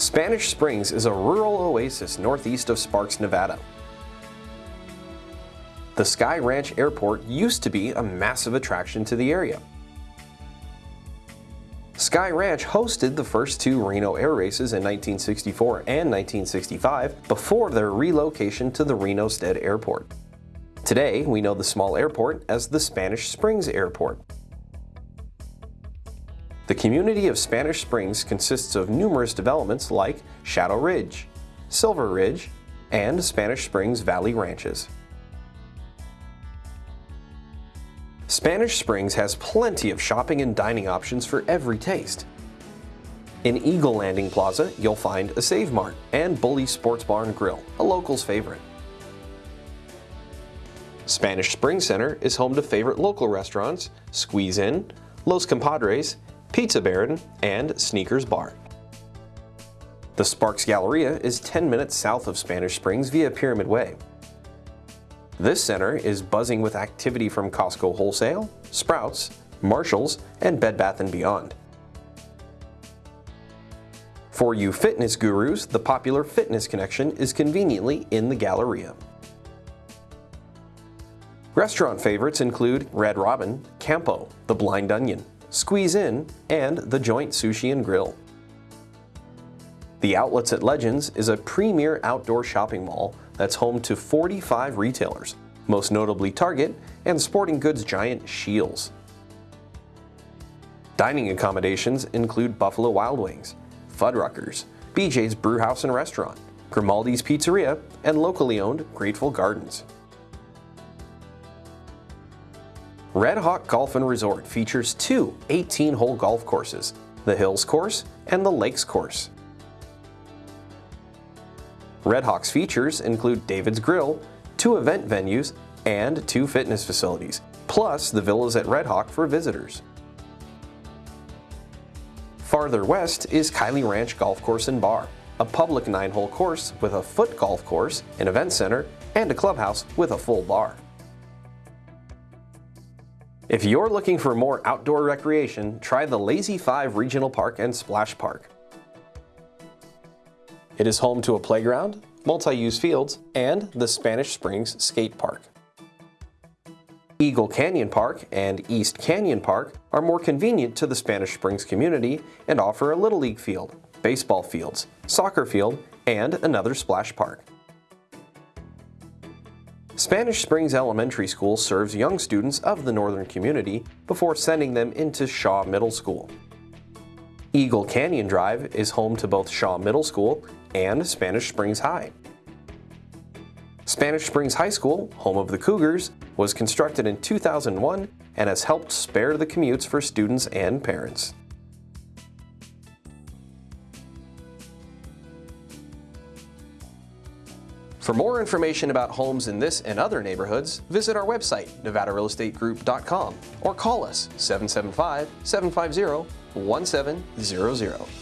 Spanish Springs is a rural oasis northeast of Sparks, Nevada. The Sky Ranch Airport used to be a massive attraction to the area. Sky Ranch hosted the first two Reno air races in 1964 and 1965 before their relocation to the Reno Stead Airport. Today, we know the small airport as the Spanish Springs Airport. The community of Spanish Springs consists of numerous developments like Shadow Ridge, Silver Ridge, and Spanish Springs Valley Ranches. Spanish Springs has plenty of shopping and dining options for every taste. In Eagle Landing Plaza, you'll find a Save Mart and Bully Sports Bar and Grill, a local's favorite. Spanish Springs Center is home to favorite local restaurants, Squeeze In, Los Compadres, Pizza Baron, and Sneakers Bar. The Sparks Galleria is 10 minutes south of Spanish Springs via Pyramid Way. This center is buzzing with activity from Costco Wholesale, Sprouts, Marshalls, and Bed Bath & Beyond. For you fitness gurus, the popular Fitness Connection is conveniently in the Galleria. Restaurant favorites include Red Robin, Campo, The Blind Onion, Squeeze In, and The Joint Sushi and Grill. The Outlets at Legends is a premier outdoor shopping mall that's home to 45 retailers, most notably Target and sporting goods giant Scheels. Dining accommodations include Buffalo Wild Wings, Fuddruckers, BJ's Brewhouse and Restaurant, Grimaldi's Pizzeria, and locally owned Great Full Gardens. Red Hawk Golf and Resort features two 18-hole golf courses, the Hills Course and the Lakes Course. Red Hawk's features include David's Grill, two event venues, and two fitness facilities, plus the villas at Red Hawk for visitors. Farther west is Kiley Ranch Golf Course and Bar, a public nine-hole course with a foot golf course, an event center, and a clubhouse with a full bar. If you're looking for more outdoor recreation, try the Lazy 5 Regional Park and Splash Park. It is home to a playground, multi-use fields, and the Spanish Springs Skate Park. Eagle Canyon Park and East Canyon Park are more convenient to the Spanish Springs community and offer a Little League field, baseball fields, soccer field, and another splash park. Spanish Springs Elementary School serves young students of the northern community before sending them into Shaw Middle School. Eagle Canyon Drive is home to both Shaw Middle School and Spanish Springs High. Spanish Springs High School, home of the Cougars, was constructed in 2001 and has helped spare the commutes for students and parents. For more information about homes in this and other neighborhoods, visit our website, nevadarealestategroup.com, or call us 775 750 1700.